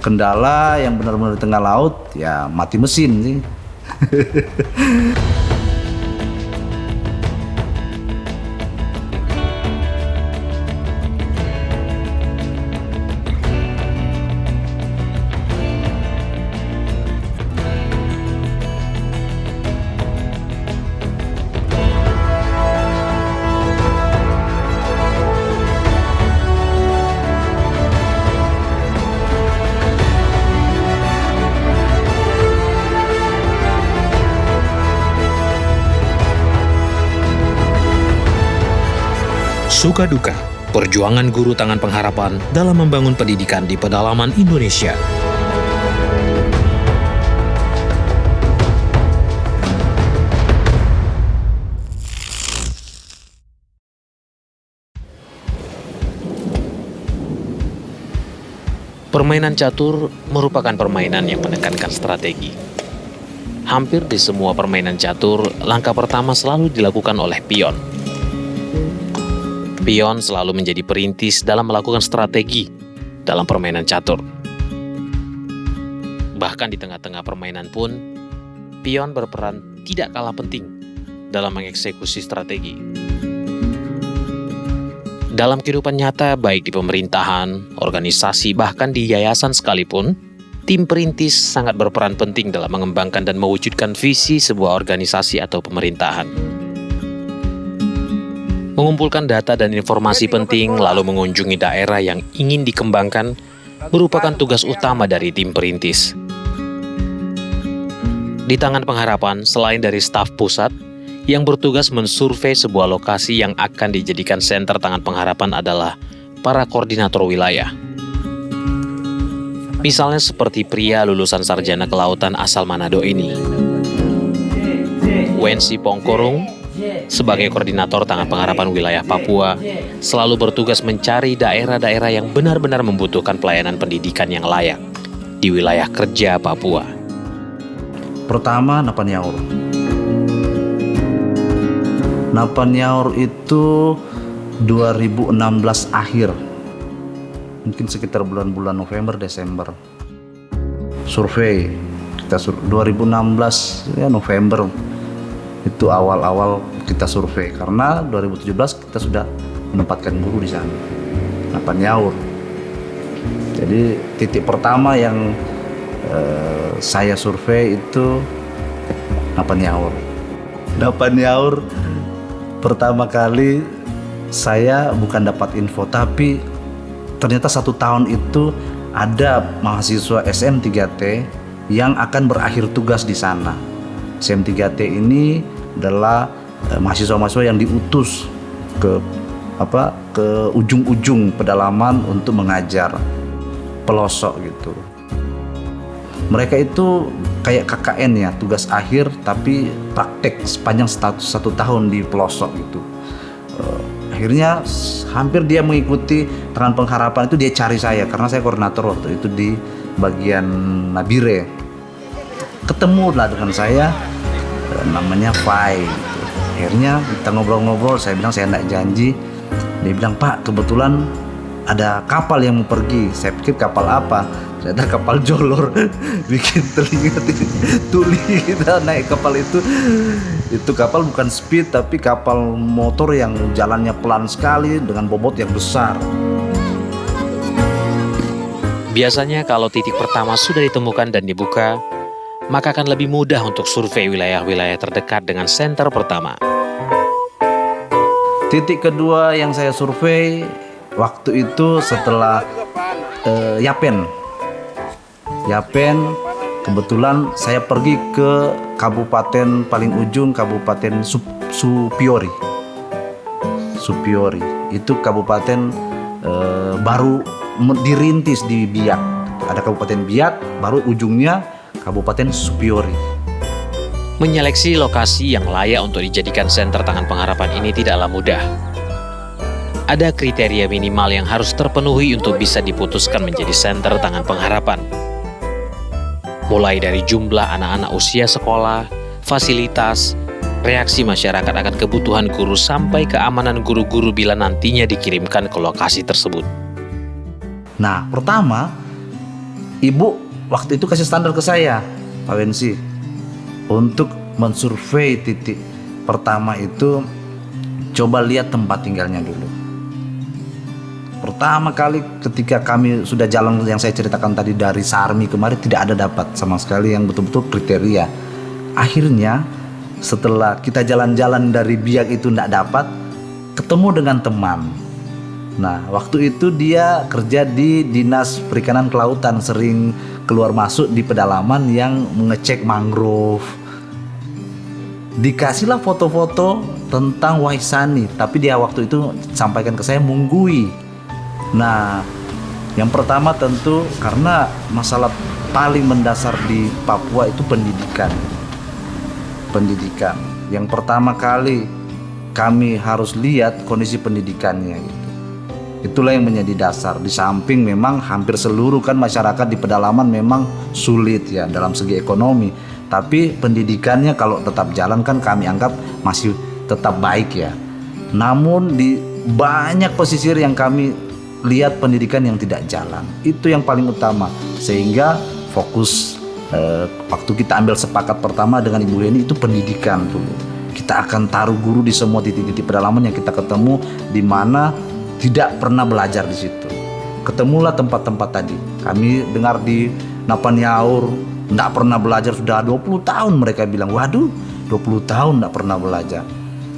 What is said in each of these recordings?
kendala yang benar-benar di tengah laut ya mati mesin sih. Suka duka, perjuangan guru tangan pengharapan dalam membangun pendidikan di pedalaman Indonesia. Permainan catur merupakan permainan yang menekankan strategi. Hampir di semua permainan catur, langkah pertama selalu dilakukan oleh pion. Pion selalu menjadi perintis dalam melakukan strategi dalam permainan catur. Bahkan di tengah-tengah permainan pun, pion berperan tidak kalah penting dalam mengeksekusi strategi. Dalam kehidupan nyata, baik di pemerintahan, organisasi, bahkan di yayasan sekalipun, tim perintis sangat berperan penting dalam mengembangkan dan mewujudkan visi sebuah organisasi atau pemerintahan. Mengumpulkan data dan informasi penting, lalu mengunjungi daerah yang ingin dikembangkan, merupakan tugas utama dari tim perintis. Di tangan pengharapan, selain dari staf pusat, yang bertugas mensurvei sebuah lokasi yang akan dijadikan senter tangan pengharapan adalah para koordinator wilayah. Misalnya seperti pria lulusan sarjana kelautan asal Manado ini. Wensi Pongkorung, sebagai koordinator tangan pengharapan wilayah Papua, selalu bertugas mencari daerah-daerah yang benar-benar membutuhkan pelayanan pendidikan yang layak di wilayah kerja Papua. Pertama, Napanyaur. Napanyaur itu 2016 akhir. Mungkin sekitar bulan-bulan November, Desember. Survei kita sur 2016 ya November itu awal-awal kita survei karena 2017 kita sudah menempatkan guru di sana. Napanyaur. Jadi titik pertama yang eh, saya survei itu Napanyaur. Napanyaur pertama kali saya bukan dapat info tapi ternyata satu tahun itu ada mahasiswa SM3T yang akan berakhir tugas di sana. SM3T ini adalah eh, mahasiswa-mahasiswa yang diutus ke apa ke ujung-ujung pedalaman untuk mengajar pelosok gitu. Mereka itu kayak KKN ya tugas akhir tapi praktek sepanjang status satu tahun di pelosok gitu uh, akhirnya hampir dia mengikuti tangan pengharapan itu dia cari saya karena saya koordinator waktu itu di bagian Nabire ketemu lah dengan saya uh, namanya Fai gitu. akhirnya kita ngobrol-ngobrol saya bilang saya tidak janji. Dia bilang Pak kebetulan ada kapal yang mau pergi. Saya pikir kapal apa? Ternyata kapal jolor. Bikin telinga tuli kita naik kapal itu. Itu kapal bukan speed tapi kapal motor yang jalannya pelan sekali dengan bobot yang besar. Biasanya kalau titik pertama sudah ditemukan dan dibuka, maka akan lebih mudah untuk survei wilayah-wilayah terdekat dengan senter pertama. titik kedua yang saya survei waktu itu setelah eh, Yapen. Yapen kebetulan saya pergi ke kabupaten paling ujung kabupaten Sup Supiori. Supiori. Itu kabupaten eh, baru dirintis di Biak. Ada kabupaten Biak baru ujungnya kabupaten Supiori Menyeleksi lokasi yang layak untuk dijadikan senter tangan pengharapan ini tidaklah mudah. Ada kriteria minimal yang harus terpenuhi untuk bisa diputuskan menjadi senter tangan pengharapan. Mulai dari jumlah anak-anak usia sekolah, fasilitas, reaksi masyarakat akan kebutuhan guru sampai keamanan guru-guru bila nantinya dikirimkan ke lokasi tersebut. Nah, pertama ibu waktu itu kasih standar ke saya, Pak Wensi, untuk mensurvei titik pertama itu coba lihat tempat tinggalnya dulu. Pertama kali ketika kami sudah jalan yang saya ceritakan tadi dari Sarmi kemarin tidak ada dapat sama sekali yang betul-betul kriteria. Akhirnya setelah kita jalan-jalan dari biak itu tidak dapat, ketemu dengan teman. Nah, waktu itu dia kerja di Dinas Perikanan Kelautan, sering keluar masuk di pedalaman yang mengecek mangrove. Dikasihlah foto-foto tentang Waisani, tapi dia waktu itu sampaikan ke saya Munggui. Nah, yang pertama tentu karena masalah paling mendasar di Papua itu pendidikan. Pendidikan. Yang pertama kali kami harus lihat kondisi pendidikannya gitu. Itulah yang menjadi dasar. Di samping memang hampir seluruh kan masyarakat di pedalaman memang sulit ya dalam segi ekonomi. Tapi pendidikannya kalau tetap jalan kan kami anggap masih tetap baik ya. Namun di banyak pesisir yang kami lihat pendidikan yang tidak jalan. Itu yang paling utama. Sehingga fokus eh, waktu kita ambil sepakat pertama dengan Ibu Heni itu pendidikan dulu. Kita akan taruh guru di semua titik-titik pedalaman yang kita ketemu di mana tidak pernah belajar di situ. Ketemulah tempat-tempat tadi. Kami dengar di Napanyaur tidak pernah belajar sudah 20 tahun mereka bilang, waduh 20 tahun tidak pernah belajar.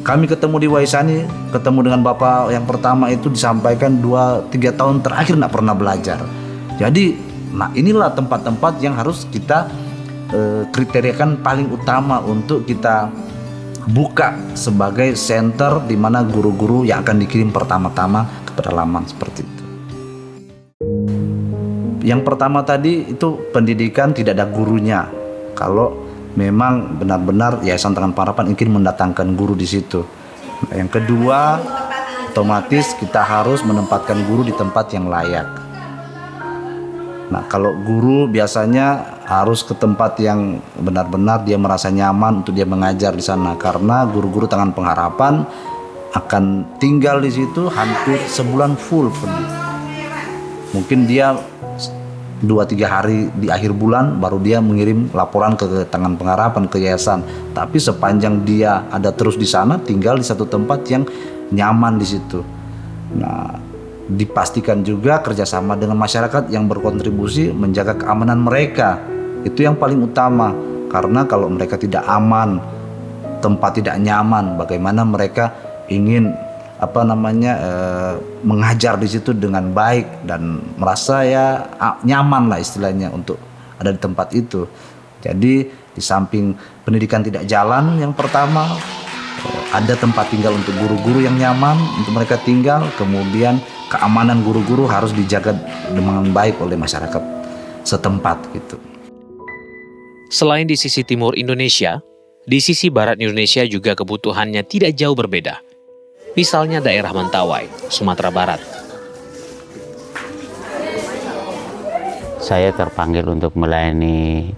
Kami ketemu di Waisani, ketemu dengan Bapak yang pertama itu disampaikan 2-3 tahun terakhir tidak pernah belajar. Jadi, nah inilah tempat-tempat yang harus kita eh, kriteriakan paling utama untuk kita buka sebagai center di mana guru-guru yang akan dikirim pertama-tama ke pedalaman seperti itu. Yang pertama tadi itu pendidikan tidak ada gurunya. Kalau memang benar-benar Yayasan Tangan Parapan ingin mendatangkan guru di situ. Yang kedua, otomatis kita harus menempatkan guru di tempat yang layak. Nah, kalau guru biasanya harus ke tempat yang benar-benar dia merasa nyaman untuk dia mengajar di sana. Karena guru-guru Tangan Pengharapan akan tinggal di situ hampir sebulan full penuh. Mungkin dia dua tiga hari di akhir bulan baru dia mengirim laporan ke tangan pengharapan ke yayasan. Tapi sepanjang dia ada terus di sana tinggal di satu tempat yang nyaman di situ. Nah dipastikan juga kerjasama dengan masyarakat yang berkontribusi menjaga keamanan mereka itu yang paling utama karena kalau mereka tidak aman tempat tidak nyaman bagaimana mereka ingin apa namanya eh, mengajar di situ dengan baik dan merasa ya nyaman lah istilahnya untuk ada di tempat itu. Jadi di samping pendidikan tidak jalan yang pertama eh, ada tempat tinggal untuk guru-guru yang nyaman untuk mereka tinggal, kemudian keamanan guru-guru harus dijaga dengan baik oleh masyarakat setempat gitu. Selain di sisi timur Indonesia, di sisi barat Indonesia juga kebutuhannya tidak jauh berbeda misalnya daerah Mentawai, Sumatera Barat. Saya terpanggil untuk melayani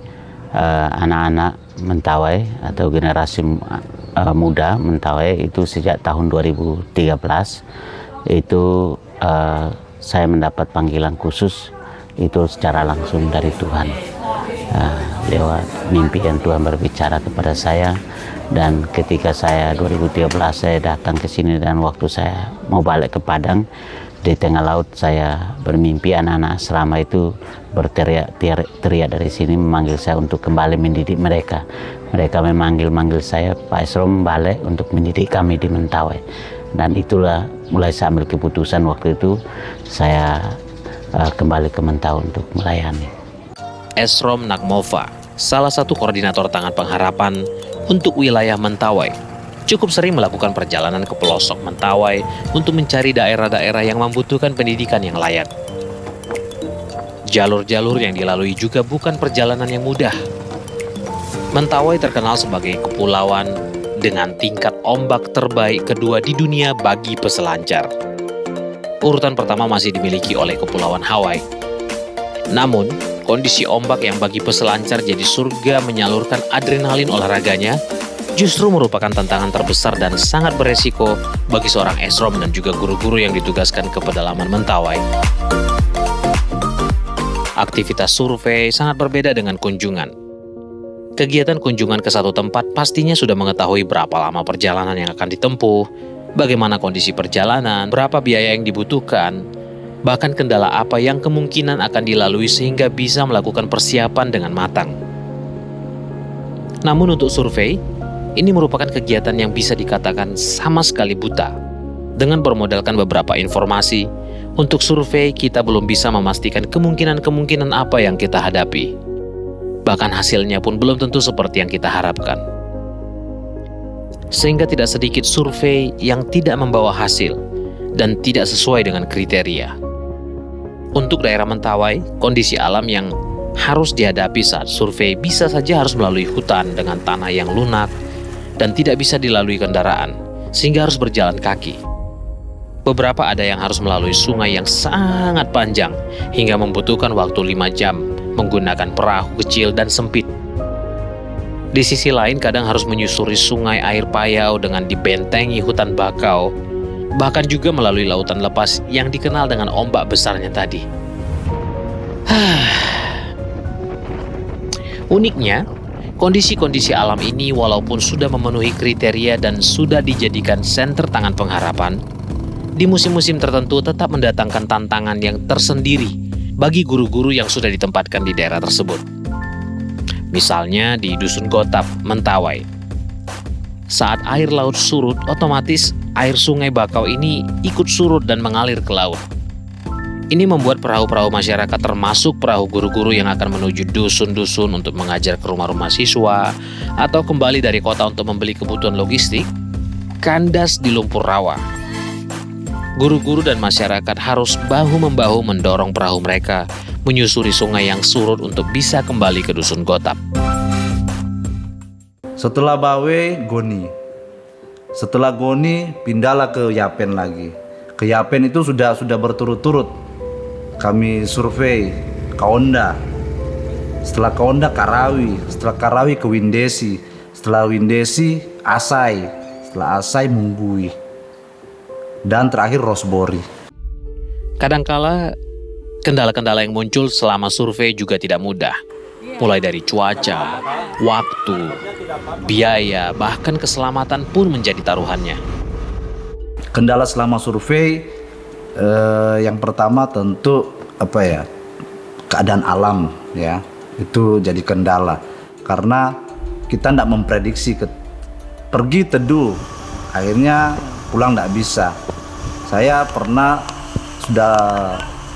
eh, anak-anak uh, Mentawai atau generasi uh, muda Mentawai itu sejak tahun 2013 itu uh, saya mendapat panggilan khusus itu secara langsung dari Tuhan. Uh, lewat mimpi yang Tuhan berbicara kepada saya. Dan ketika saya 2013 saya datang ke sini dan waktu saya mau balik ke Padang di tengah laut saya bermimpi anak-anak selama itu berteriak teriak dari sini memanggil saya untuk kembali mendidik mereka. Mereka memanggil-manggil saya Pak Esrom balik untuk mendidik kami di Mentawai dan itulah mulai saya ambil keputusan waktu itu saya uh, kembali ke Mentawai untuk melayani Esrom Nagmova salah satu koordinator tangan pengharapan untuk wilayah Mentawai. Cukup sering melakukan perjalanan ke pelosok Mentawai untuk mencari daerah-daerah yang membutuhkan pendidikan yang layak. Jalur-jalur yang dilalui juga bukan perjalanan yang mudah. Mentawai terkenal sebagai kepulauan dengan tingkat ombak terbaik kedua di dunia bagi peselancar. Urutan pertama masih dimiliki oleh Kepulauan Hawaii. Namun, Kondisi ombak yang bagi peselancar jadi surga menyalurkan adrenalin olahraganya justru merupakan tantangan terbesar dan sangat beresiko bagi seorang esrom dan juga guru-guru yang ditugaskan ke pedalaman Mentawai. Aktivitas survei sangat berbeda dengan kunjungan. Kegiatan kunjungan ke satu tempat pastinya sudah mengetahui berapa lama perjalanan yang akan ditempuh, bagaimana kondisi perjalanan, berapa biaya yang dibutuhkan, bahkan kendala apa yang kemungkinan akan dilalui sehingga bisa melakukan persiapan dengan matang. Namun untuk survei, ini merupakan kegiatan yang bisa dikatakan sama sekali buta. Dengan bermodalkan beberapa informasi, untuk survei kita belum bisa memastikan kemungkinan-kemungkinan apa yang kita hadapi. Bahkan hasilnya pun belum tentu seperti yang kita harapkan. Sehingga tidak sedikit survei yang tidak membawa hasil dan tidak sesuai dengan kriteria. Untuk daerah Mentawai, kondisi alam yang harus dihadapi saat survei bisa saja harus melalui hutan dengan tanah yang lunak, dan tidak bisa dilalui kendaraan, sehingga harus berjalan kaki. Beberapa ada yang harus melalui sungai yang sangat panjang hingga membutuhkan waktu lima jam menggunakan perahu kecil dan sempit. Di sisi lain kadang harus menyusuri sungai air payau dengan dibentengi hutan bakau, bahkan juga melalui lautan lepas yang dikenal dengan ombak besarnya tadi. Uniknya, Kondisi-kondisi alam ini walaupun sudah memenuhi kriteria dan sudah dijadikan senter tangan pengharapan, di musim-musim tertentu tetap mendatangkan tantangan yang tersendiri bagi guru-guru yang sudah ditempatkan di daerah tersebut. Misalnya di Dusun Gotap, Mentawai. Saat air laut surut, otomatis air sungai Bakau ini ikut surut dan mengalir ke laut. Ini membuat perahu-perahu masyarakat termasuk perahu guru-guru yang akan menuju dusun-dusun untuk mengajar ke rumah-rumah siswa atau kembali dari kota untuk membeli kebutuhan logistik, kandas di lumpur rawa. Guru-guru dan masyarakat harus bahu-membahu mendorong perahu mereka menyusuri sungai yang surut untuk bisa kembali ke dusun Gotap. Setelah Bawe, Goni. Setelah Goni, pindahlah ke Yapen lagi. Ke Yapen itu sudah sudah berturut-turut kami survei Kaonda setelah Kaonda Karawi setelah Karawi ke Windesi setelah Windesi Asai setelah Asai Munggui dan terakhir Rosbori kadangkala kendala-kendala yang muncul selama survei juga tidak mudah. Mulai dari cuaca, waktu, biaya, bahkan keselamatan pun menjadi taruhannya. Kendala selama survei eh, yang pertama tentu apa ya keadaan alam ya. Itu jadi kendala. Karena kita tidak memprediksi ke, pergi teduh. Akhirnya pulang tidak bisa. Saya pernah sudah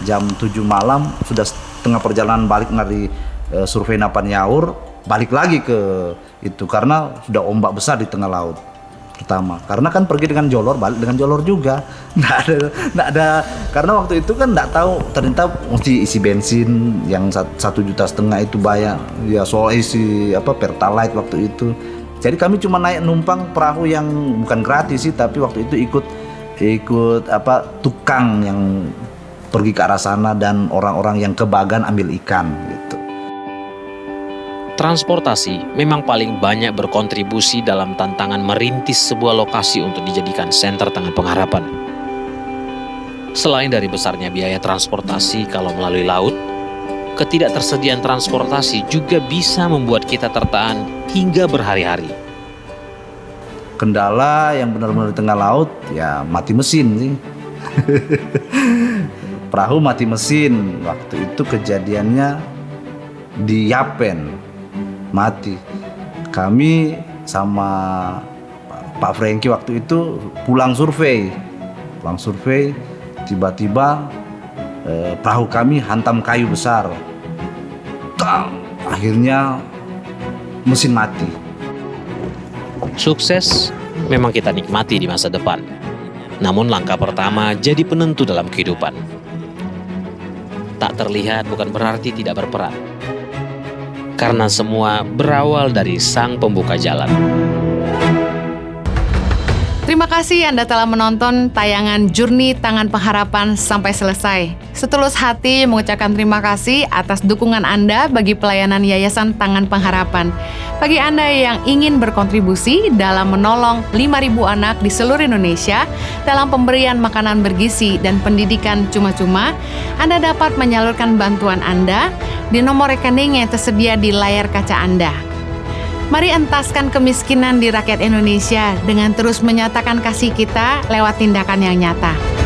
jam 7 malam sudah setengah perjalanan balik dari e, survei Napan Yaur balik lagi ke itu karena sudah ombak besar di tengah laut pertama karena kan pergi dengan jolor balik dengan jolor juga. Nggak ada nggak ada karena waktu itu kan nggak tahu ternyata mesti isi bensin yang satu juta setengah itu bayar ya soal isi apa pertalite waktu itu jadi kami cuma naik numpang perahu yang bukan gratis sih tapi waktu itu ikut ikut apa tukang yang pergi ke arah sana dan orang-orang yang kebagan ambil ikan gitu Transportasi memang paling banyak berkontribusi dalam tantangan merintis sebuah lokasi untuk dijadikan senter tangan pengharapan. Selain dari besarnya biaya transportasi kalau melalui laut, ketidaktersediaan transportasi juga bisa membuat kita tertahan hingga berhari-hari. Kendala yang benar-benar di tengah laut ya mati mesin sih. Perahu mati mesin. Waktu itu kejadiannya di Yapen, mati. Kami sama Pak Franky waktu itu pulang survei, pulang survei, tiba-tiba eh, perahu kami hantam kayu besar. Tang! Akhirnya mesin mati. Sukses memang kita nikmati di masa depan. Namun langkah pertama jadi penentu dalam kehidupan. Tak terlihat bukan berarti tidak berperan karena semua berawal dari sang pembuka jalan. Terima kasih Anda telah menonton tayangan Jurni Tangan Pengharapan sampai selesai. Setulus hati mengucapkan terima kasih atas dukungan Anda bagi pelayanan Yayasan Tangan Pengharapan. Bagi Anda yang ingin berkontribusi dalam menolong 5.000 anak di seluruh Indonesia dalam pemberian makanan bergizi dan pendidikan cuma-cuma, Anda dapat menyalurkan bantuan Anda di nomor rekening yang tersedia di layar kaca Anda. Mari entaskan kemiskinan di rakyat Indonesia dengan terus menyatakan kasih kita lewat tindakan yang nyata.